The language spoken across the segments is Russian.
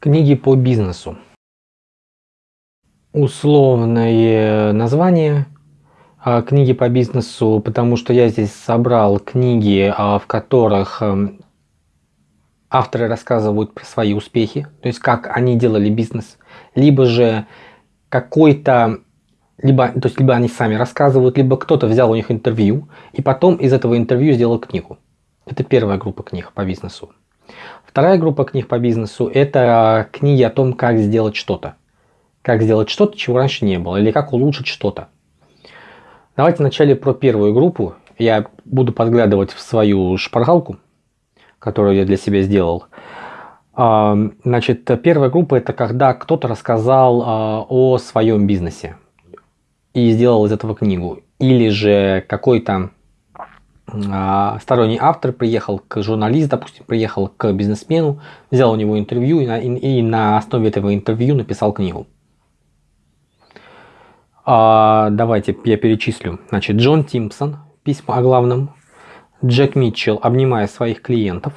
Книги по бизнесу. Условное название а, книги по бизнесу, потому что я здесь собрал книги, а, в которых эм, авторы рассказывают про свои успехи, то есть как они делали бизнес, либо же какой-то, либо, то есть либо они сами рассказывают, либо кто-то взял у них интервью и потом из этого интервью сделал книгу. Это первая группа книг по бизнесу. Вторая группа книг по бизнесу – это книги о том, как сделать что-то. Как сделать что-то, чего раньше не было, или как улучшить что-то. Давайте вначале про первую группу. Я буду подглядывать в свою шпаргалку, которую я для себя сделал. А, значит, первая группа – это когда кто-то рассказал а, о своем бизнесе и сделал из этого книгу. Или же какой-то сторонний автор приехал к журналисту, допустим, приехал к бизнесмену, взял у него интервью и на, и, и на основе этого интервью написал книгу. А, давайте я перечислю. Значит, Джон Тимпсон, письма о главном. Джек Митчелл, обнимая своих клиентов.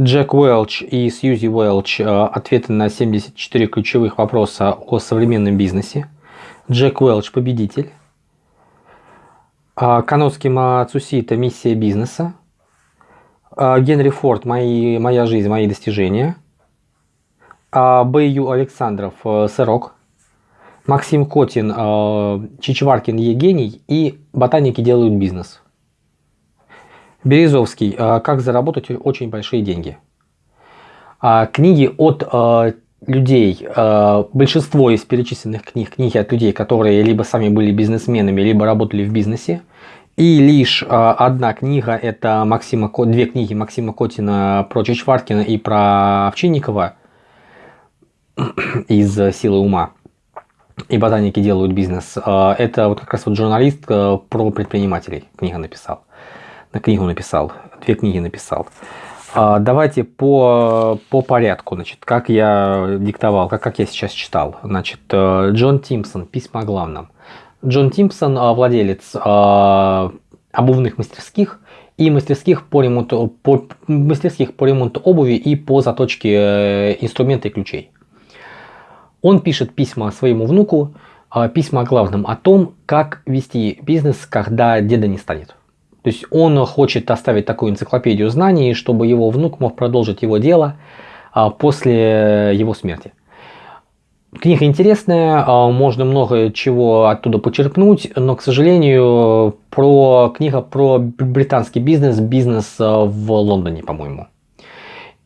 Джек Уэлч и Сьюзи Уэлч, а, ответы на 74 ключевых вопроса о современном бизнесе. Джек Уэлч победитель. А, Каноски Мацусита миссия бизнеса. А, Генри Форд мои, моя жизнь, мои достижения. А, Бэйю Александров э, сырок. Максим Котин Чичваркин Евгений и ботаники делают бизнес. Березовский как заработать очень большие деньги. Книги от людей, э, большинство из перечисленных книг, книги от людей, которые либо сами были бизнесменами, либо работали в бизнесе. И лишь э, одна книга, это Максима, две книги Максима Котина про Чичваркина и про Овчинникова из «Силы ума» и ботаники делают бизнес. Э, это вот как раз вот журналист про предпринимателей книга написал. На книгу написал, две книги написал. А, давайте по, по порядку, значит, как я диктовал, как, как я сейчас читал. Значит, э, Джон Тимпсон, письма о главном. Джон Тимпсон, э, владелец э, обувных мастерских и мастерских по ремонту, по, мастерских по ремонту обуви и по заточке инструмента и ключей. Он пишет письма своему внуку, письма о главном, о том, как вести бизнес, когда деда не станет. То есть он хочет оставить такую энциклопедию знаний, чтобы его внук мог продолжить его дело а, после его смерти. Книга интересная, а, можно много чего оттуда почерпнуть, но, к сожалению, про книга про британский бизнес, бизнес а, в Лондоне, по-моему.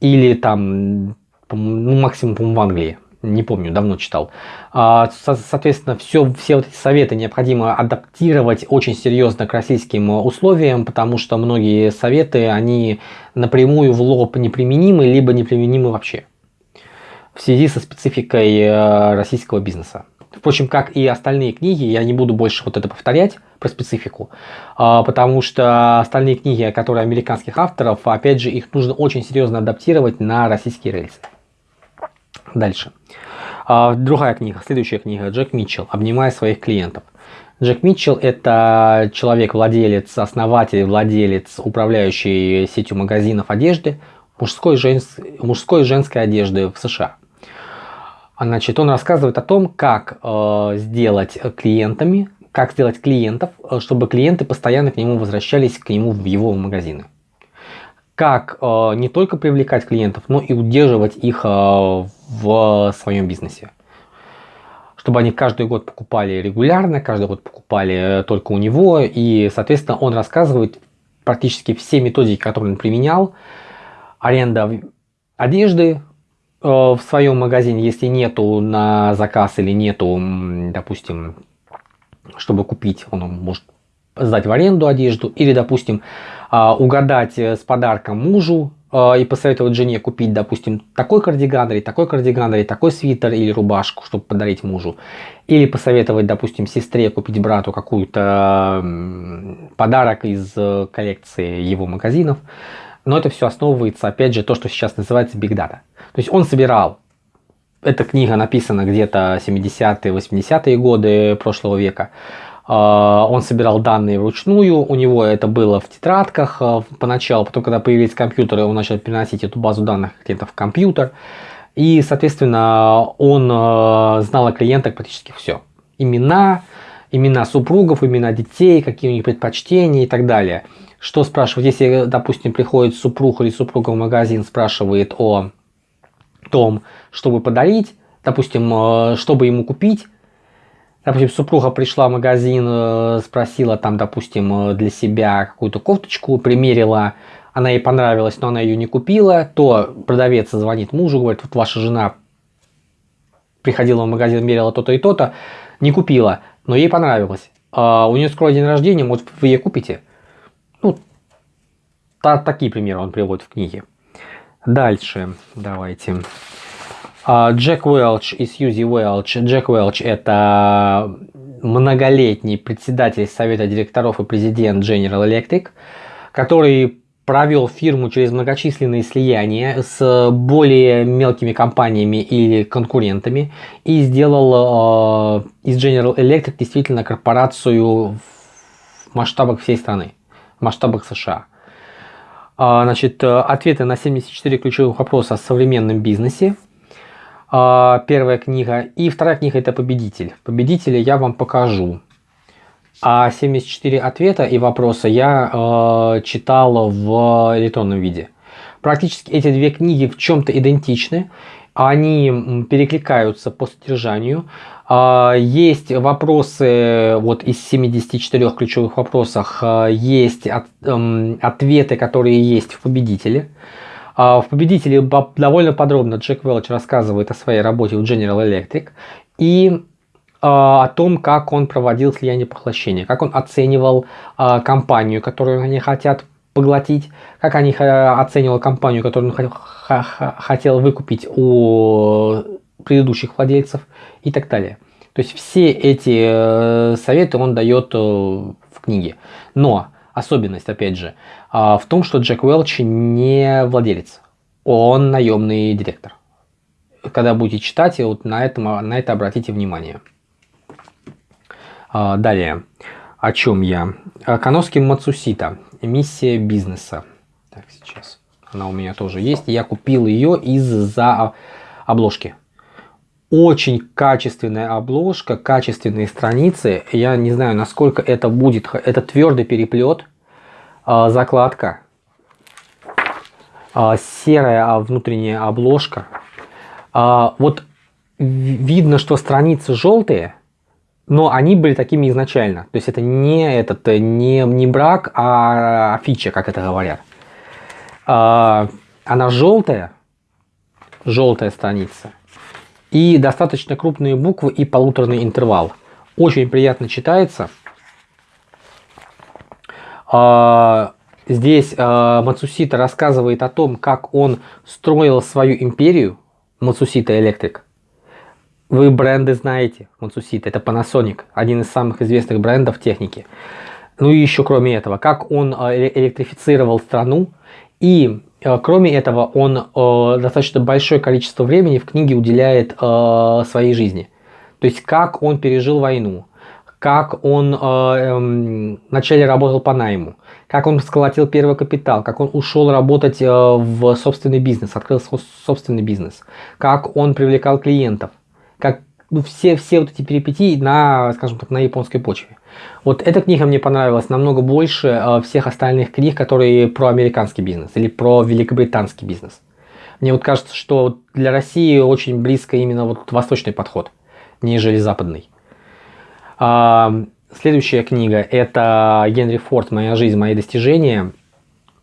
Или там, ну, максимум, в Англии не помню, давно читал. А, соответственно, все, все вот эти советы необходимо адаптировать очень серьезно к российским условиям, потому что многие советы, они напрямую в лоб неприменимы, либо неприменимы вообще. В связи со спецификой э, российского бизнеса. Впрочем, как и остальные книги, я не буду больше вот это повторять про специфику, а, потому что остальные книги, которые американских авторов, опять же, их нужно очень серьезно адаптировать на российские рельсы. Дальше. А, другая книга, следующая книга, Джек Митчелл «Обнимая своих клиентов». Джек Митчелл – это человек-владелец, основатель, владелец, управляющий сетью магазинов одежды, мужской, женс... мужской женской одежды в США. Значит, он рассказывает о том, как э, сделать клиентами, как сделать клиентов, э, чтобы клиенты постоянно к нему возвращались, к нему в его магазины как э, не только привлекать клиентов, но и удерживать их э, в своем бизнесе. Чтобы они каждый год покупали регулярно, каждый год покупали э, только у него. И, соответственно, он рассказывает практически все методики, которые он применял. Аренда одежды э, в своем магазине, если нету на заказ или нету, допустим, чтобы купить, он может сдать в аренду одежду. Или, допустим, угадать э, с подарком мужу а, и посоветовать жене купить, допустим, такой кардиган или такой кардиган или такой свитер или рубашку, чтобы подарить мужу. Или посоветовать, допустим, сестре купить брату какую-то подарок из э, коллекции его магазинов. Но это все основывается, опять же, то, что сейчас называется Big Data. То есть он собирал, эта книга написана где-то 70-е, 80-е годы прошлого века, он собирал данные вручную, у него это было в тетрадках поначалу, потом, когда появились компьютеры, он начал переносить эту базу данных где-то в компьютер. И, соответственно, он знал о клиентах практически все. Имена, имена супругов, имена детей, какие у них предпочтения и так далее. Что спрашивать, если, допустим, приходит супруг или супруга в магазин, спрашивает о том, чтобы подарить, допустим, чтобы ему купить, Допустим, супруга пришла в магазин, э, спросила там, допустим, э, для себя какую-то кофточку, примерила, она ей понравилась, но она ее не купила, то продавец звонит мужу, говорит, вот ваша жена приходила в магазин, мерила то-то и то-то, не купила, но ей понравилось. А у нее скоро день рождения, может вы ей купите? Ну, та, такие примеры он приводит в книге. Дальше давайте. А, Джек Уэлч и Сьюзи Уэлч. Джек Уэлч – это многолетний председатель совета директоров и президент General Electric, который провел фирму через многочисленные слияния с более мелкими компаниями или конкурентами и сделал э, из General Electric действительно корпорацию в масштабах всей страны, в масштабах США. Э, значит, ответы на 74 ключевых вопроса о современном бизнесе. Э, первая книга. И вторая книга это «Победитель». Победителя я вам покажу. А 74 ответа и вопроса я э, читал в электронном виде. Практически эти две книги в чем-то идентичны. Они перекликаются по содержанию. Э, есть вопросы, вот из 74 ключевых вопросов, э, есть от, э, ответы, которые есть в «Победителе». В «Победителе» довольно подробно Джек Велч рассказывает о своей работе в General Electric. И а, о том, как он проводил слияние поглощения, как он оценивал а, компанию, которую они хотят поглотить, как они оценивал компанию, которую он хотел выкупить у предыдущих владельцев и так далее. То есть все эти э, советы он дает э, в книге. Но особенность, опять же, а, в том, что Джек Уэлч не владелец, он наемный директор. Когда будете читать, вот на, этом, на это обратите внимание. А, далее. О чем я? Каноски Мацусита. Миссия бизнеса. Так, сейчас. Она у меня тоже есть. Я купил ее из-за обложки. Очень качественная обложка, качественные страницы. Я не знаю, насколько это будет. Это твердый переплет. А, закладка. А, серая внутренняя обложка. Вот видно, что страницы желтые но они были такими изначально. То есть это не, этот, не, не брак, а фича, как это говорят. А, она желтая, желтая страница. И достаточно крупные буквы и полуторный интервал. Очень приятно читается. А, здесь а, Мацусита рассказывает о том, как он строил свою империю, Мацусита Электрик. Вы бренды знаете, Matsushita, это Panasonic, один из самых известных брендов техники. Ну и еще кроме этого, как он э, электрифицировал страну и кроме этого он э, достаточно большое количество времени в книге уделяет своей жизни. То есть как он пережил войну, как он эм, вначале работал по найму, как он сколотил первый капитал, как он ушел работать в собственный бизнес, открыл собственный бизнес, как он привлекал клиентов, как ну, все, все вот эти перипетии на, скажем так, на японской почве. Вот эта книга мне понравилась намного больше э, всех остальных книг, которые про американский бизнес или про великобританский бизнес. Мне вот кажется, что для России очень близко именно вот восточный подход, нежели западный. А, следующая книга это Генри Форд «Моя жизнь, мои достижения»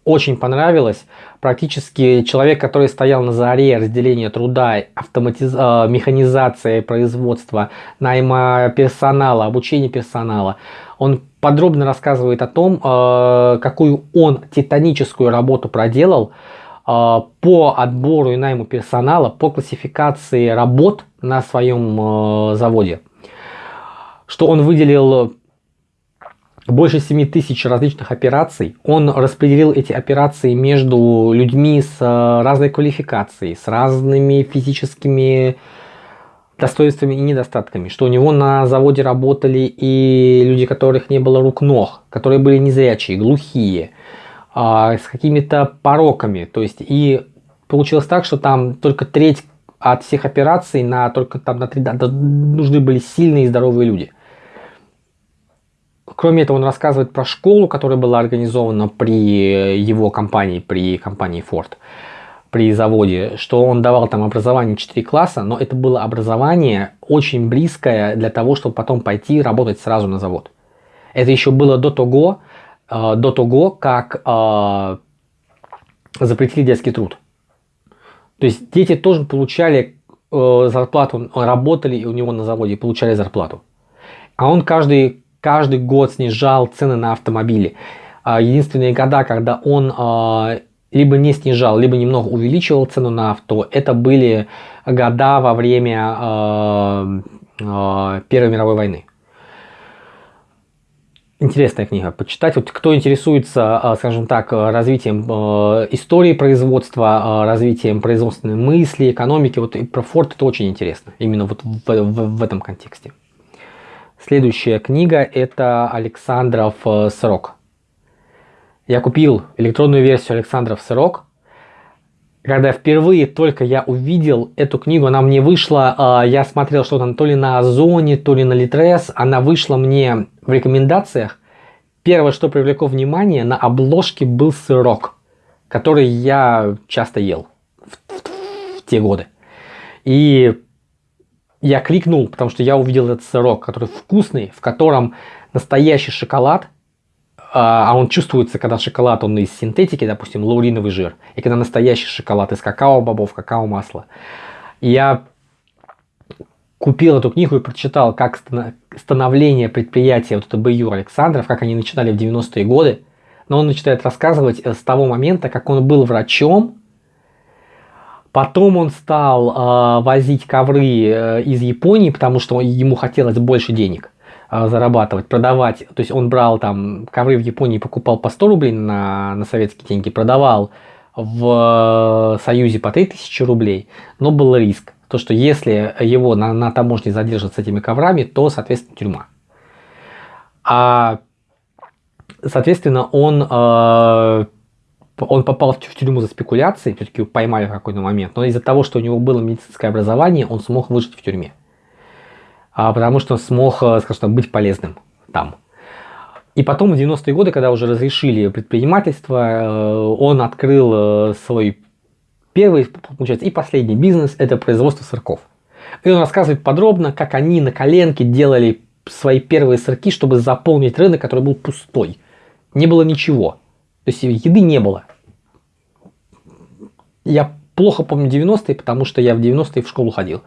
очень понравилось. Практически человек, который стоял на заре разделения труда, автоматиз... Э, механизации производства, найма персонала, обучения персонала, он подробно рассказывает о том, э, какую он титаническую работу проделал э, по отбору и найму персонала, по классификации работ на своем заводе. Что он выделил больше 7 тысяч различных операций. Он распределил эти операции между людьми с э, разной квалификацией, с разными физическими достоинствами и недостатками, что у него на заводе работали и люди, которых не было рук-ног, которые были незрячие, глухие, а, с какими-то пороками. То есть и получилось так, что там только треть от всех операций на только там на 3 нужны были сильные и здоровые люди. Кроме этого, он рассказывает про школу, которая была организована при его компании, при компании Ford, при заводе, что он давал там образование 4 класса, но это было образование очень близкое для того, чтобы потом пойти работать сразу на завод. Это еще было до того, э, до того как э, запретили детский труд. То есть дети тоже получали э, зарплату, работали у него на заводе и получали зарплату. А он каждый, каждый год снижал цены на автомобили. А единственные года, когда он э, либо не снижал, либо немного увеличивал цену на авто, это были года во время э, Первой мировой войны. Интересная книга, почитать. Вот кто интересуется, а, скажем так, развитием истории производства, а, развитием производственной мысли, экономики, вот и про Форд это очень интересно, именно вот в, в, в этом контексте. Следующая книга это Александров э, срок. Я купил электронную версию Александров срок когда впервые только я увидел эту книгу, она мне вышла, э, я смотрел что-то то ли на Озоне, то ли на Литрес, она вышла мне в рекомендациях. Первое, что привлекло внимание, на обложке был сырок, который я часто ел в, в, в те годы. И я кликнул, потому что я увидел этот сырок, который вкусный, в котором настоящий шоколад – а, а он чувствуется, когда шоколад, он из синтетики, допустим, лауриновый жир, и когда настоящий шоколад из какао-бобов, какао-масла. Я купил эту книгу и прочитал, как становление предприятия вот это БЮ Александров, как они начинали в 90-е годы. Но он начинает рассказывать с того момента, как он был врачом, Потом он стал э, возить ковры э, из Японии, потому что ему хотелось больше денег. А, зарабатывать, продавать. То есть он брал там ковры в Японии, покупал по 100 рублей на, на советские деньги, продавал в Союзе по 3000 рублей, но был риск. То, что если его на, на таможне задержат с этими коврами, то, соответственно, тюрьма. А, соответственно, он, э, он попал в тюрьму за спекуляции, все-таки поймали в какой-то момент, но из-за того, что у него было медицинское образование, он смог выжить в тюрьме а потому что смог, э, скажем так, быть полезным там. И потом в 90-е годы, когда уже разрешили предпринимательство, э, он открыл э, свой первый, получается, и последний бизнес, это производство сырков. И он рассказывает подробно, как они на коленке делали свои первые сырки, чтобы заполнить рынок, который был пустой. Не было ничего. То есть еды не было. Я плохо помню 90-е, потому что я в 90-е в школу ходил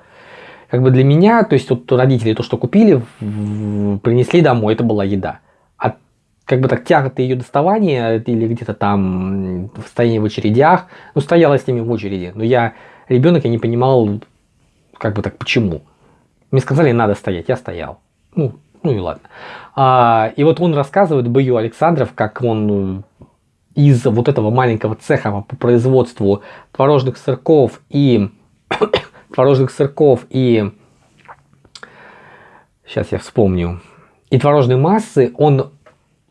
как бы для меня, то есть вот родители то, что купили, принесли домой, это была еда. А как бы так тяготы ее доставания или где-то там в стоянии в очередях, ну стояла с ними в очереди, но я ребенок, я не понимал, как бы так, почему. Мне сказали, надо стоять, я стоял. Ну, ну и ладно. А, и вот он рассказывает, Бою Александров, как он из вот этого маленького цеха по производству творожных сырков и творожных сырков и, сейчас я вспомню, и творожной массы, он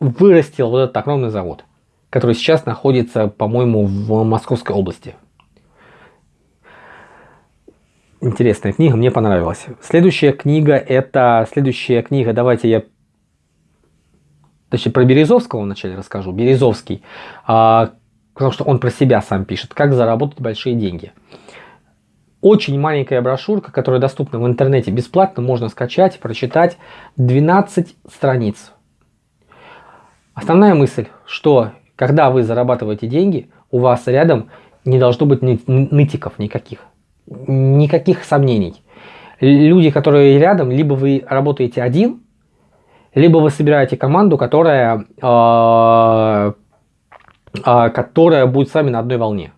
вырастил вот этот огромный завод, который сейчас находится, по-моему, в Московской области. Интересная книга, мне понравилась. Следующая книга, это следующая книга, давайте я точнее про Березовского вначале расскажу. Березовский, а, потому что он про себя сам пишет, как заработать большие деньги очень маленькая брошюрка, которая доступна в интернете бесплатно, можно скачать, прочитать 12 страниц. Основная мысль, что когда вы зарабатываете деньги, у вас рядом не должно быть нытиков никаких, никаких сомнений. Люди, которые рядом, либо вы работаете один, либо вы собираете команду, которая, э, э, которая будет с вами на одной волне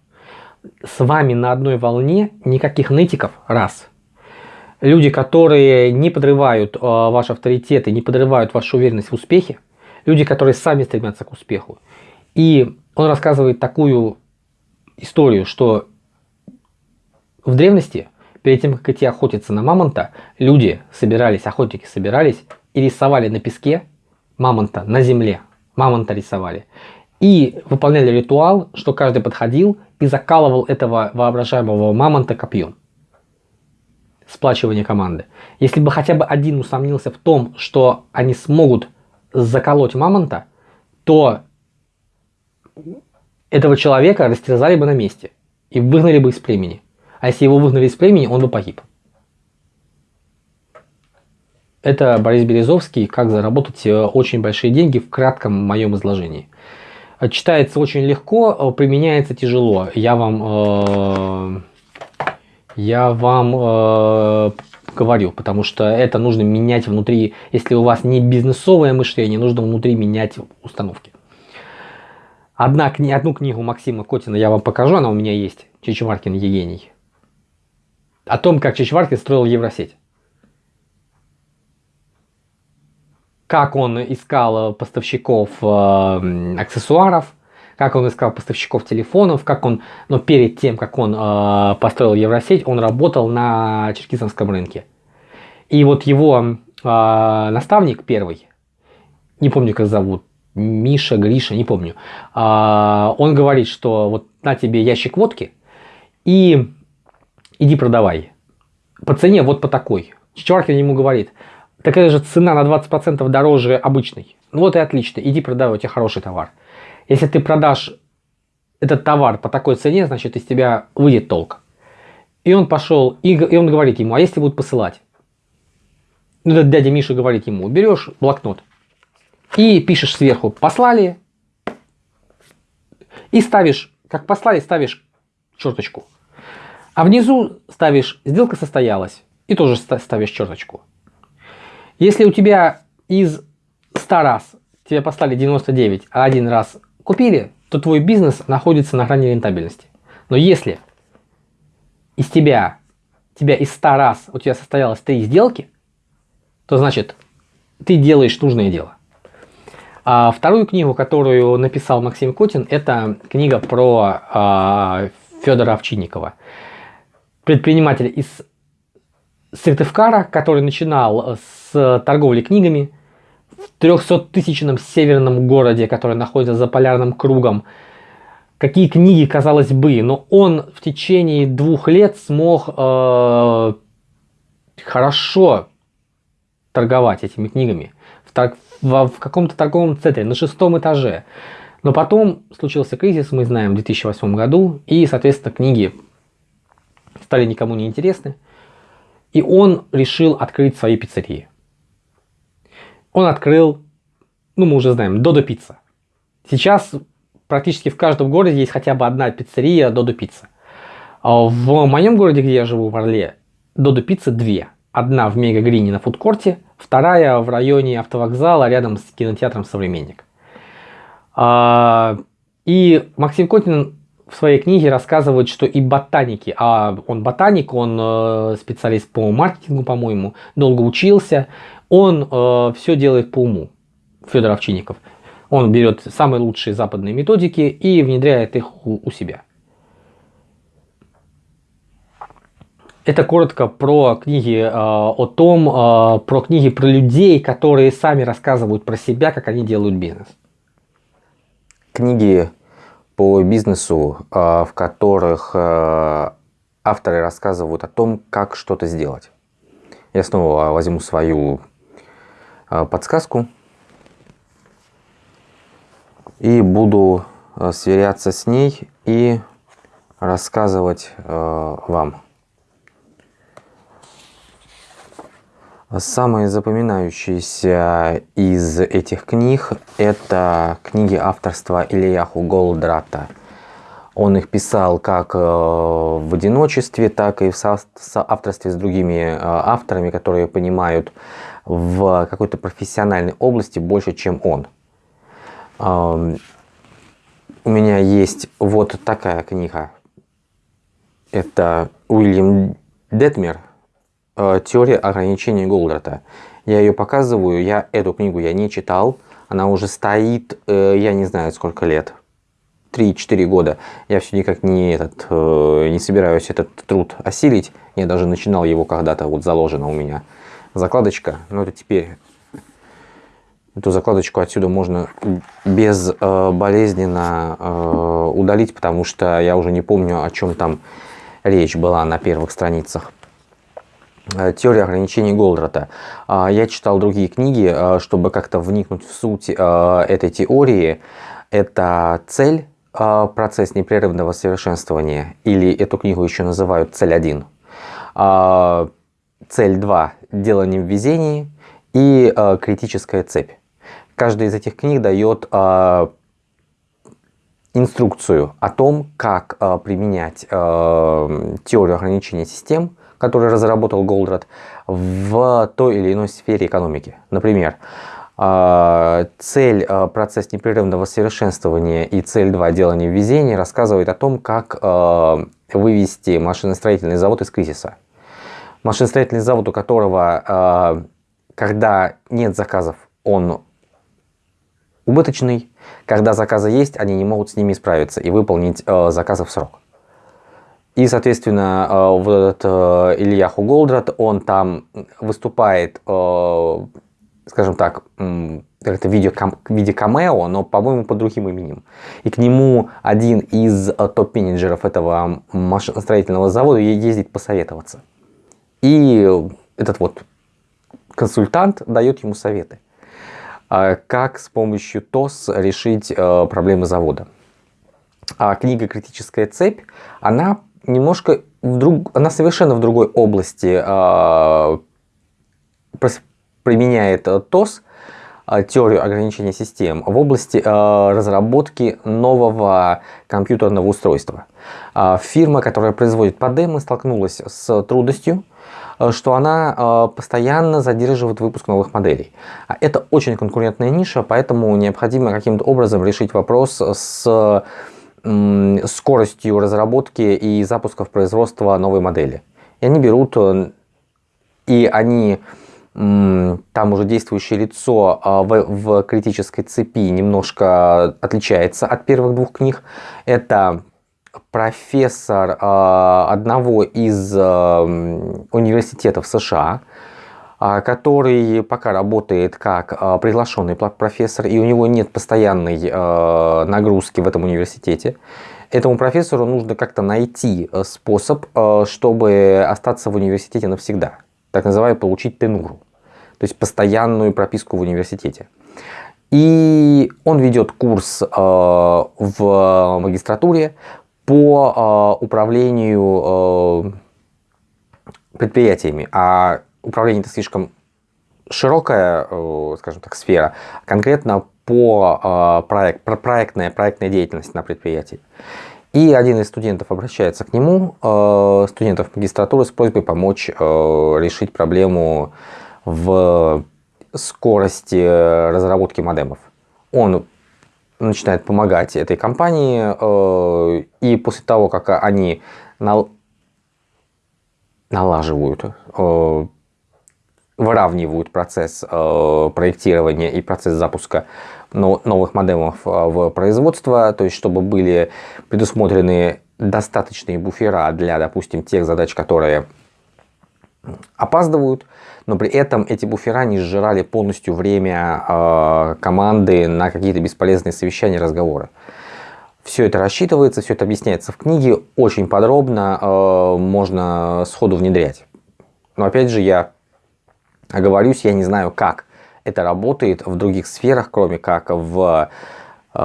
с вами на одной волне, никаких нытиков, раз. Люди, которые не подрывают э, ваш авторитет и не подрывают вашу уверенность в успехе. Люди, которые сами стремятся к успеху. И он рассказывает такую историю, что в древности перед тем, как идти охотиться на мамонта, люди собирались, охотники собирались и рисовали на песке мамонта на земле. Мамонта рисовали. И выполняли ритуал, что каждый подходил и закалывал этого воображаемого мамонта копьем. Сплачивание команды. Если бы хотя бы один усомнился в том, что они смогут заколоть мамонта, то этого человека растерзали бы на месте и выгнали бы из племени. А если его выгнали из племени, он бы погиб. Это Борис Березовский «Как заработать э, очень большие деньги» в кратком моем изложении. Читается очень легко, э, применяется тяжело. Я вам, э, я вам э, говорю, потому что это нужно менять внутри. Если у вас не бизнесовое мышление, нужно внутри менять установки. Одна, одну книгу Максима Котина я вам покажу, она у меня есть. Чичваркин Евгений. О том, как Чичваркин строил Евросеть. Как он искал поставщиков э, аксессуаров, как он искал поставщиков телефонов, как он, но перед тем, как он э, построил Евросеть, он работал на черкизовском рынке. И вот его э, наставник первый, не помню, как зовут, Миша, Гриша, не помню, э, он говорит, что вот на тебе ящик водки и иди продавай. По цене вот по такой. Чичваркин ему говорит, такая же цена на 20% дороже обычной. Ну вот и отлично, иди продавай, у тебя хороший товар. Если ты продашь этот товар по такой цене, значит из тебя выйдет толк. И он пошел, и, и он говорит ему, а если будут посылать? Ну, этот дядя Миша говорит ему, берешь блокнот и пишешь сверху, послали, и ставишь, как послали, ставишь черточку. А внизу ставишь, сделка состоялась, и тоже ставишь черточку. Если у тебя из 100 раз тебе послали 99, а один раз купили, то твой бизнес находится на грани рентабельности. Но если из тебя, тебя из 100 раз у тебя состоялось 3 сделки, то значит ты делаешь нужное дело. А вторую книгу, которую написал Максим Котин, это книга про а, Федора Овчинникова. Предприниматель из Сыктывкара, который начинал с торговли книгами, в 300-тысячном северном городе, который находится за полярным кругом. Какие книги, казалось бы, но он в течение двух лет смог э, хорошо торговать этими книгами в, в, в каком-то торговом центре на шестом этаже. Но потом случился кризис, мы знаем, в 2008 году, и, соответственно, книги стали никому не интересны. И он решил открыть свои пиццерии он открыл, ну мы уже знаем, Додо Пицца. Сейчас практически в каждом городе есть хотя бы одна пиццерия Додо Пицца. А в моем городе, где я живу, в Орле, Додо Пицца две. Одна в Мега Грине на фудкорте, вторая в районе автовокзала рядом с кинотеатром «Современник». А, и Максим Котин в своей книге рассказывает, что и ботаники, а он ботаник, он э, специалист по маркетингу, по-моему, долго учился, он э, все делает по уму, Федор Овчинников. Он берет самые лучшие западные методики и внедряет их у, у себя. Это коротко про книги э, о том, э, про книги про людей, которые сами рассказывают про себя, как они делают бизнес. Книги по бизнесу, э, в которых э, авторы рассказывают о том, как что-то сделать. Я снова возьму свою Э, подсказку и буду сверяться с ней и рассказывать вам. Самые запоминающиеся из этих книг это книги авторства Ильяху Голдрата. Он их писал как в одиночестве, так и в соавторстве с другими авторами, которые понимают в какой-то профессиональной области больше, чем он. У меня есть вот такая книга. Это Уильям Детмер э, «Теория ограничений Голдрата». Я ее показываю, я эту книгу я не читал. Она уже стоит, э, я не знаю сколько лет. 3-4 года. Я все никак не, этот, э, не собираюсь этот труд осилить. Я даже начинал его когда-то, вот заложена у меня закладочка. Но это теперь Эту закладочку отсюда можно безболезненно э, э, удалить, потому что я уже не помню, о чем там речь была на первых страницах. Э, теория ограничений Голдрата. А, я читал другие книги, чтобы как-то вникнуть в суть этой теории. Это цель, процесс непрерывного совершенствования, или эту книгу еще называют цель 1. Цель 2 – делание в везении и критическая цепь каждая из этих книг дает э, инструкцию о том, как э, применять э, теорию ограничения систем, которую разработал Голдрат, в той или иной сфере экономики. Например, э, цель э, процесс непрерывного совершенствования и цель 2 делания везения рассказывает о том, как э, вывести машиностроительный завод из кризиса. Машиностроительный завод, у которого, когда нет заказов, он убыточный. Когда заказы есть, они не могут с ними справиться и выполнить заказы в срок. И, соответственно, э, вот этот э, Ильяху Голдрат, он там выступает, э, скажем так, это видео, в виде камео, но, по-моему, под другим именем. И к нему один из топ-менеджеров этого машиностроительного завода ездит посоветоваться. И этот вот консультант дает ему советы. Как с помощью ТОС решить проблемы завода. А книга «Критическая цепь», она немножко в друг... она совершенно в другой области э, применяет э, ТОС, теорию ограничения систем, в области разработки нового компьютерного устройства. Фирма, которая производит подемы, столкнулась с трудностью Э, что она э, постоянно задерживает выпуск новых моделей. А это очень конкурентная ниша, поэтому необходимо каким-то образом решить вопрос с скоростью разработки и запуска в производство новой модели. И они берут, э, и они, там уже действующее лицо в, в критической цепи немножко отличается от первых двух книг. Это профессор э, одного из э, университетов США, который пока работает как э, приглашенный профессор, и у него нет постоянной э, нагрузки в этом университете. Этому профессору нужно как-то найти э, способ, э, чтобы остаться в университете навсегда. Так называемый получить тенуру, то есть постоянную прописку в университете. И он ведет курс в магистратуре по управлению предприятиями. А управление это слишком широкая, э, скажем так, сфера, конкретно по проект, про проектная, проектная деятельность на предприятии. И один из студентов обращается к нему, студентов магистратуры, с просьбой помочь решить проблему в скорости разработки модемов. Он начинает помогать этой компании, э, и после того, как они налаживают, э, выравнивают процесс э, проектирования и процесс запуска новых модемов в производство, то есть чтобы были предусмотрены достаточные буфера для, допустим, тех задач, которые опаздывают, но при этом эти буфера не сжирали полностью время э, команды на какие-то бесполезные совещания, разговоры. Все это рассчитывается, все это объясняется в книге, очень подробно, э, можно сходу внедрять. Но опять же, я оговорюсь, я не знаю, как это работает в других сферах, кроме как в, э,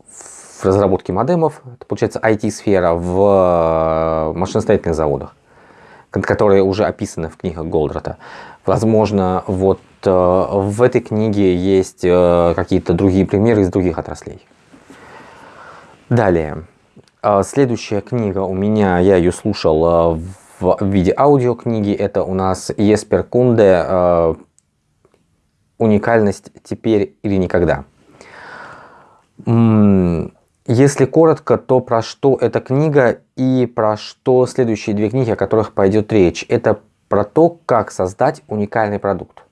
в разработке модемов, это получается IT-сфера в машиностроительных заводах которые уже описаны в книгах Голдрата. Возможно, вот э, в этой книге есть э, какие-то другие примеры из других отраслей. Далее. Э, следующая книга у меня, я ее слушал в виде аудиокниги. Это у нас Еспер Кунде «Уникальность теперь или никогда». Если коротко, то про что эта книга и про что следующие две книги, о которых пойдет речь. Это про то, как создать уникальный продукт.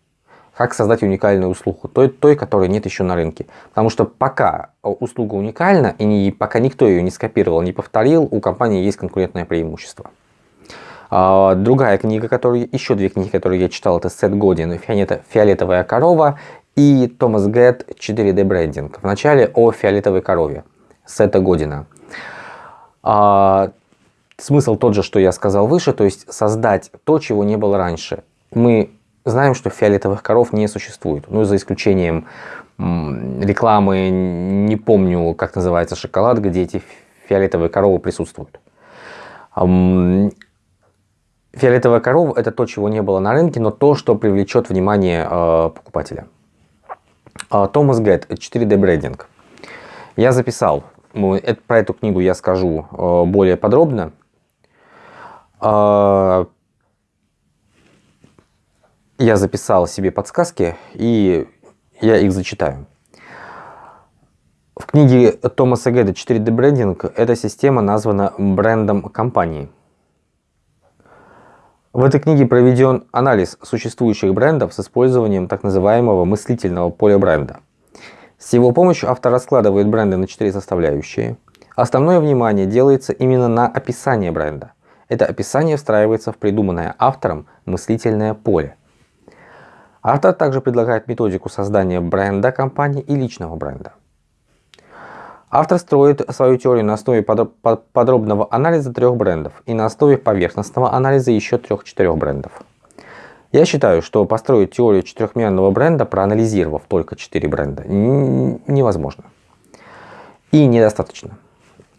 как создать уникальную услугу, той, той, которой нет еще на рынке. Потому что пока услуга уникальна, и не, пока никто ее не скопировал, не повторил, у компании есть конкурентное преимущество. А, другая книга, которую, еще две книги, которые я читал, это Сет Годин «Фиолетовая корова» и Томас Гэтт «4D брендинг». Вначале о фиолетовой корове Сета Година. А, смысл тот же, что я сказал выше, то есть создать то, чего не было раньше. Мы знаем, что фиолетовых коров не существует, ну, за исключением рекламы, не помню, как называется шоколад, где эти фиолетовые коровы присутствуют. Фиолетовая корова – это то, чего не было на рынке, но то, что привлечет внимание э, покупателя. А, Томас Гэтт, 4D брендинг. Я записал, про эту книгу я скажу э, более подробно. А, я записал себе подсказки, и я их зачитаю. В книге Томаса Гэтта 4D брендинг эта система названа брендом компании – в этой книге проведен анализ существующих брендов с использованием так называемого мыслительного поля бренда. С его помощью автор раскладывает бренды на четыре составляющие. Основное внимание делается именно на описание бренда. Это описание встраивается в придуманное автором мыслительное поле. Автор также предлагает методику создания бренда компании и личного бренда. Автор строит свою теорию на основе подробного анализа трех брендов и на основе поверхностного анализа еще трех-четырех брендов. Я считаю, что построить теорию четырехмерного бренда, проанализировав только четыре бренда, невозможно. И недостаточно.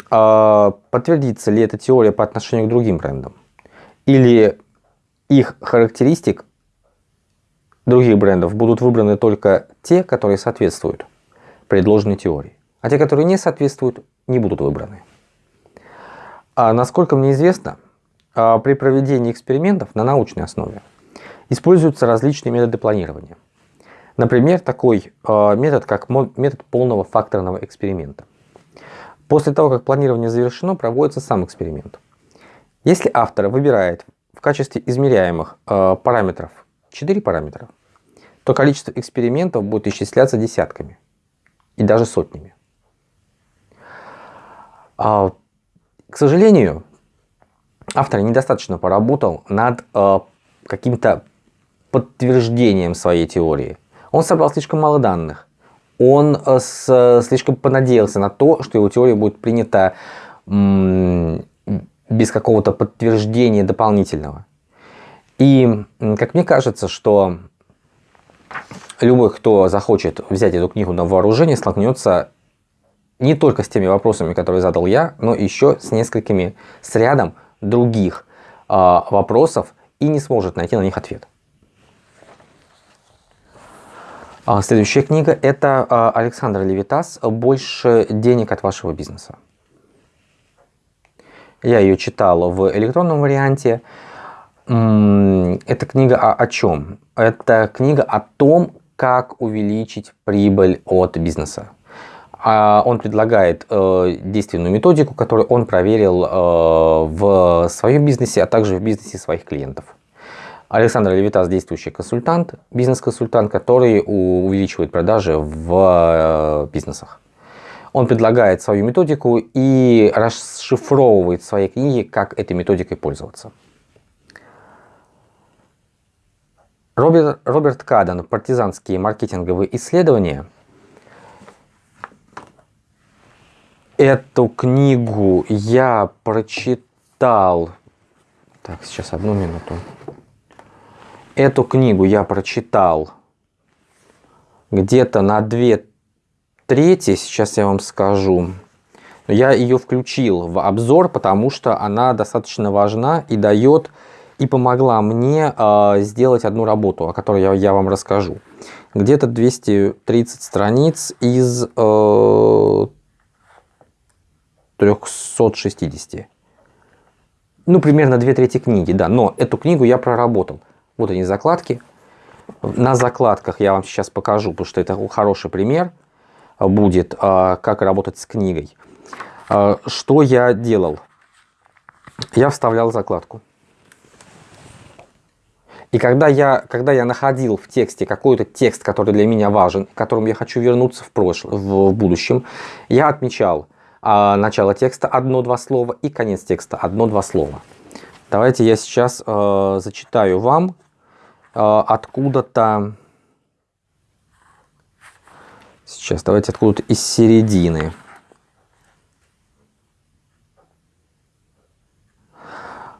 А подтвердится ли эта теория по отношению к другим брендам? Или их характеристик других брендов будут выбраны только те, которые соответствуют предложенной теории? А те, которые не соответствуют, не будут выбраны. А насколько мне известно, а, при проведении экспериментов на научной основе используются различные методы планирования. Например, такой а, метод, как метод полного факторного эксперимента. После того, как планирование завершено, проводится сам эксперимент. Если автор выбирает в качестве измеряемых а, параметров 4 параметра, то количество экспериментов будет исчисляться десятками и даже сотнями. А, к сожалению, автор недостаточно поработал над э, каким-то подтверждением своей теории. Он собрал слишком мало данных. Он э, с, слишком понадеялся на то, что его теория будет принята без какого-то подтверждения дополнительного. И, как мне кажется, что любой, кто захочет взять эту книгу на вооружение, столкнется не только с теми вопросами, которые задал я, но еще с несколькими, с рядом других э, вопросов и не сможет найти на них ответ. А следующая книга – это а, Александр Левитас «Больше денег от вашего бизнеса». Я ее читал в электронном варианте. Эта книга о, о чем? Это книга о том, как увеличить прибыль от бизнеса. А он предлагает э, действенную методику, которую он проверил э, в своем бизнесе, а также в бизнесе своих клиентов. Александр Левитас – действующий консультант, бизнес-консультант, который увеличивает продажи в э, бизнесах. Он предлагает свою методику и расшифровывает в своей книге, как этой методикой пользоваться. Роберт, Роберт Каден «Партизанские маркетинговые исследования» Эту книгу я прочитал... Так, сейчас одну минуту. Эту книгу я прочитал где-то на две трети, сейчас я вам скажу. Я ее включил в обзор, потому что она достаточно важна и дает, и помогла мне э, сделать одну работу, о которой я, я вам расскажу. Где-то 230 страниц из э, 360. Ну, примерно две трети книги, да. Но эту книгу я проработал. Вот они закладки. На закладках я вам сейчас покажу, потому что это хороший пример будет, а, как работать с книгой. А, что я делал? Я вставлял закладку. И когда я, когда я находил в тексте какой-то текст, который для меня важен, к которому я хочу вернуться в, прошлом, в, будущем, я отмечал начало текста одно-два слова и конец текста одно-два слова. Давайте я сейчас э, зачитаю вам э, откуда-то... Сейчас, давайте откуда-то из середины.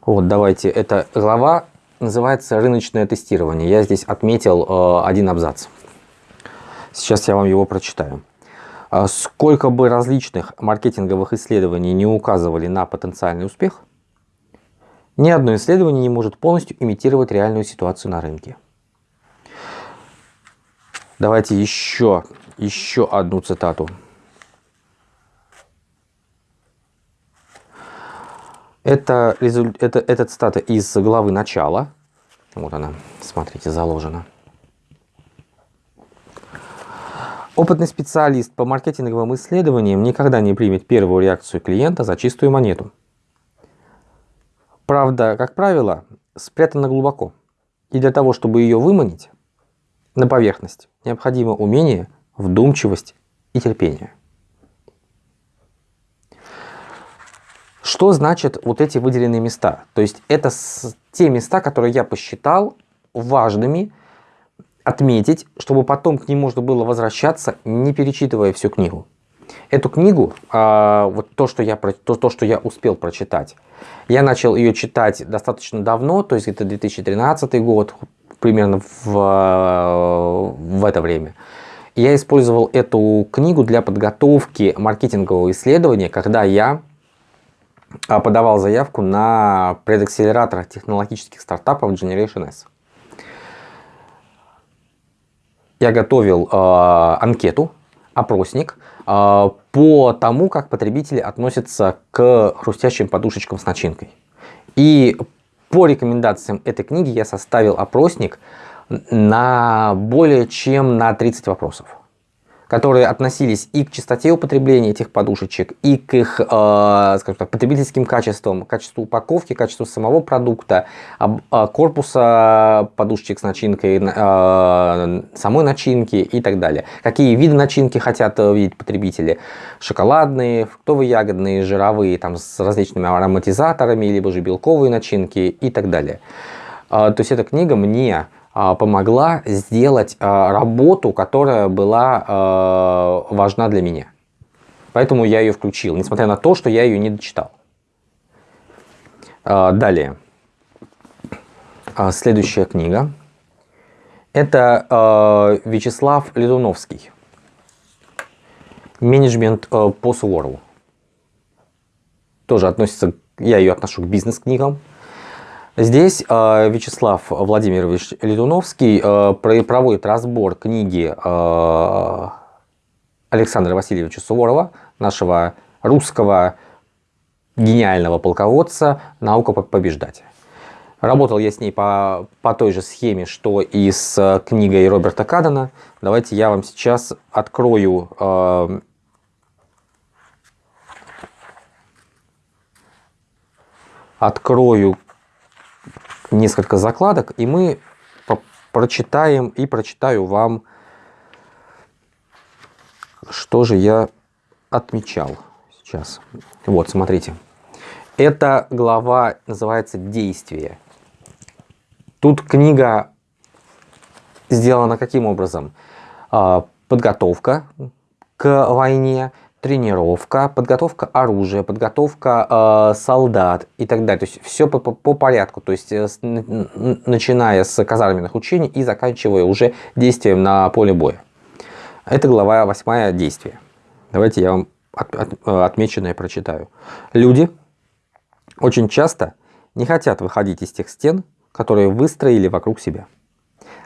Вот, давайте. Это глава называется «Рыночное тестирование». Я здесь отметил э, один абзац. Сейчас я вам его прочитаю. «А сколько бы различных маркетинговых исследований не указывали на потенциальный успех, ни одно исследование не может полностью имитировать реальную ситуацию на рынке. Давайте еще, еще одну цитату. Это, это, это цитата из главы начала. Вот она, смотрите, заложена. Опытный специалист по маркетинговым исследованиям никогда не примет первую реакцию клиента за чистую монету. Правда, как правило, спрятана глубоко. И для того, чтобы ее выманить на поверхность, необходимо умение, вдумчивость и терпение. Что значит вот эти выделенные места? То есть это те места, которые я посчитал важными отметить, чтобы потом к ним можно было возвращаться, не перечитывая всю книгу. Эту книгу, а, вот то что, я, то, то, что я успел прочитать, я начал ее читать достаточно давно, то есть это 2013 год, примерно в, в это время. Я использовал эту книгу для подготовки маркетингового исследования, когда я а, подавал заявку на предакселератор технологических стартапов Generation S. Я готовил э, анкету, опросник э, по тому, как потребители относятся к хрустящим подушечкам с начинкой. И по рекомендациям этой книги я составил опросник на более чем на 30 вопросов которые относились и к частоте употребления этих подушечек, и к их э, скажем так, потребительским качествам, качеству упаковки, качеству самого продукта, э, корпуса подушечек с начинкой, э, самой начинки и так далее. Какие виды начинки хотят видеть потребители? Шоколадные, фруктовые, ягодные, жировые, там, с различными ароматизаторами, либо же белковые начинки и так далее. Э, то есть эта книга мне помогла сделать а, работу, которая была а, важна для меня. Поэтому я ее включил, несмотря на то, что я ее не дочитал. Далее. Следующая книга. Это Вячеслав Ледуновский. Менеджмент по Суворову. Тоже относится, я ее отношу к бизнес-книгам. Здесь э, Вячеслав Владимирович Ледуновский э, проводит разбор книги э, Александра Васильевича Суворова, нашего русского гениального полководца «Наука побеждать». Работал я с ней по, по той же схеме, что и с книгой Роберта Кадена. Давайте я вам сейчас открою э, открою несколько закладок, и мы прочитаем и прочитаю вам, что же я отмечал сейчас. Вот, смотрите. Эта глава называется «Действие». Тут книга сделана каким образом? А, подготовка к войне – тренировка, подготовка оружия, подготовка э, солдат и так далее. То есть все по, по, по порядку, то есть э, с, начиная с казарменных учений и заканчивая уже действием на поле боя. Это глава 8 действия. Давайте я вам от, от, отмеченное прочитаю. Люди очень часто не хотят выходить из тех стен, которые выстроили вокруг себя.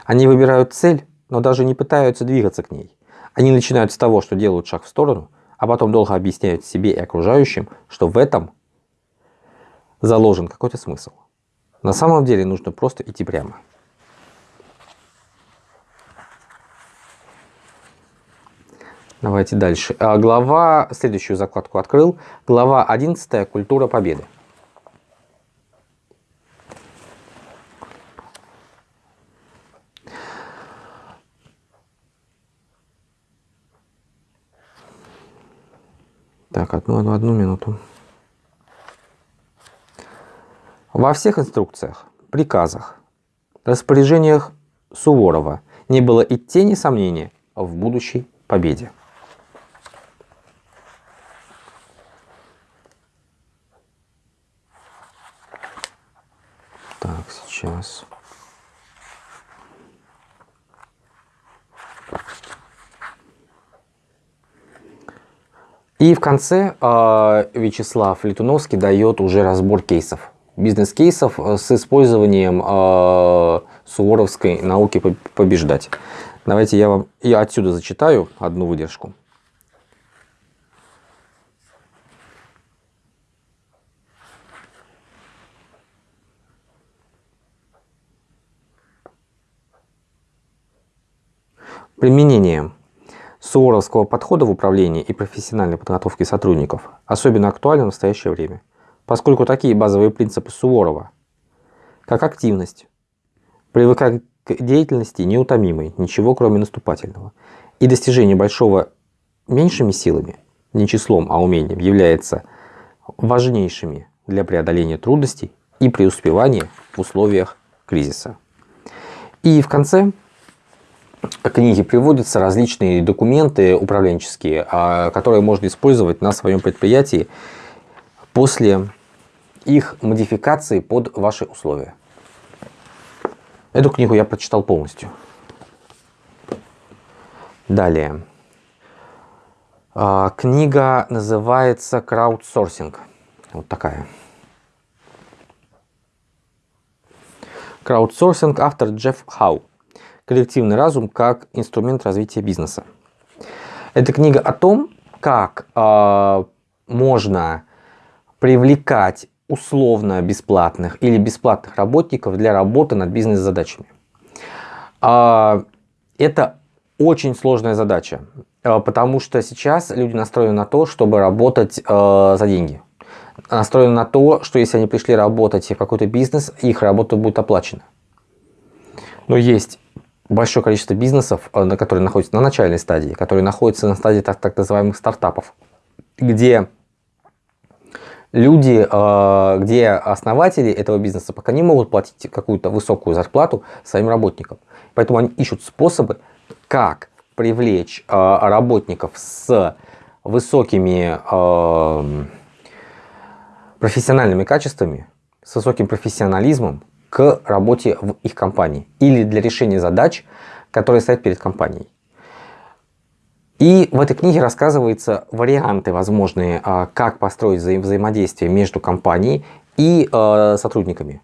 Они выбирают цель, но даже не пытаются двигаться к ней. Они начинают с того, что делают шаг в сторону – а потом долго объясняют себе и окружающим, что в этом заложен какой-то смысл. На самом деле нужно просто идти прямо. Давайте дальше. А, глава, следующую закладку открыл. Глава 11. Культура победы. Так, одну, одну, одну минуту. Во всех инструкциях, приказах, распоряжениях Суворова не было и тени сомнения в будущей победе. Так, сейчас. И в конце э, Вячеслав Летуновский дает уже разбор кейсов. Бизнес-кейсов э, с использованием э, суворовской науки побеждать. Давайте я вам я отсюда зачитаю одну выдержку. Применение суворовского подхода в управлении и профессиональной подготовке сотрудников особенно актуально в настоящее время, поскольку такие базовые принципы Суворова, как активность, привыкать к деятельности неутомимой, ничего кроме наступательного, и достижение большого меньшими силами, не числом, а умением, является важнейшими для преодоления трудностей и преуспевания в условиях кризиса. И в конце книги приводятся различные документы управленческие, а, которые можно использовать на своем предприятии после их модификации под ваши условия. Эту книгу я прочитал полностью. Далее. А, книга называется «Краудсорсинг». Вот такая. Краудсорсинг, автор Джефф Хау коллективный разум как инструмент развития бизнеса. Это книга о том, как э, можно привлекать условно бесплатных или бесплатных работников для работы над бизнес-задачами. Э, это очень сложная задача, э, потому что сейчас люди настроены на то, чтобы работать э, за деньги. Настроены на то, что если они пришли работать в какой-то бизнес, их работа будет оплачена. Но есть большое количество бизнесов, э, которые находятся на начальной стадии, которые находятся на стадии так, так называемых стартапов, где люди, э, где основатели этого бизнеса пока не могут платить какую-то высокую зарплату своим работникам. Поэтому они ищут способы, как привлечь э, работников с высокими профессиональными качествами, с высоким профессионализмом, к работе в их компании или для решения задач, которые стоят перед компанией. И в этой книге рассказываются варианты возможные, а, как построить вза взаимодействие между компанией и э, сотрудниками.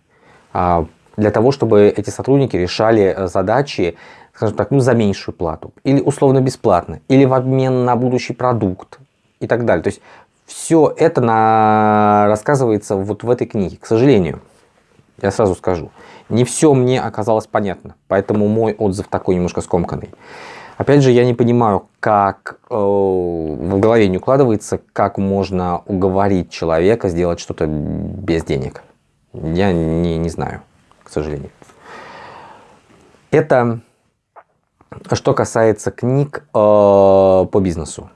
А, для того, чтобы эти сотрудники решали э, задачи, скажем так, ну, за меньшую плату. Или условно бесплатно. Или в обмен на будущий продукт. И так далее. То есть все это на... рассказывается вот в этой книге, к сожалению. Я сразу скажу. Не все мне оказалось понятно, поэтому мой отзыв такой немножко скомканный. Опять же, я не понимаю, как э, в голове не укладывается, как можно уговорить человека сделать что-то без денег. Я не, не знаю, к сожалению. Это что касается книг э, по бизнесу.